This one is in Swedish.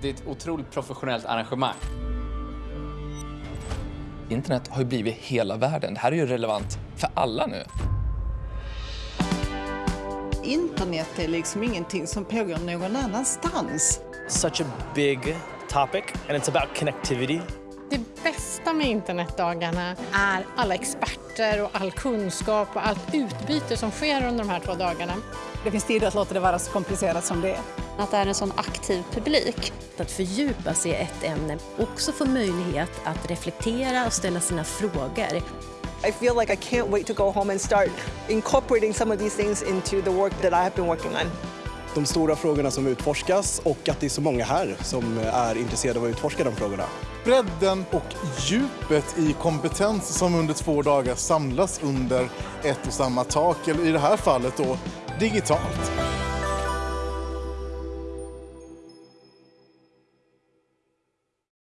Det är ett otroligt professionellt arrangemang. Internet har ju blivit hela världen. Det här är ju relevant för alla nu. Internet är liksom ingenting som pågår någon annanstans. Such a big topic and it's about connectivity. Det bästa med internetdagarna är alla experter och all kunskap och allt utbyte som sker under de här två dagarna. Det finns tid att låta det vara så komplicerat som det är. Att det är en sån aktiv publik. Att fördjupa sig i ett ämne, också få möjlighet att reflektera och ställa sina frågor. I feel like I can't wait to go home and start incorporating some of these things into the work that I have been working on. De stora frågorna som utforskas och att det är så många här som är intresserade av att utforska de frågorna. Bredden och djupet i kompetens som under två dagar samlas under ett och samma tak, eller i det här fallet då digitalt.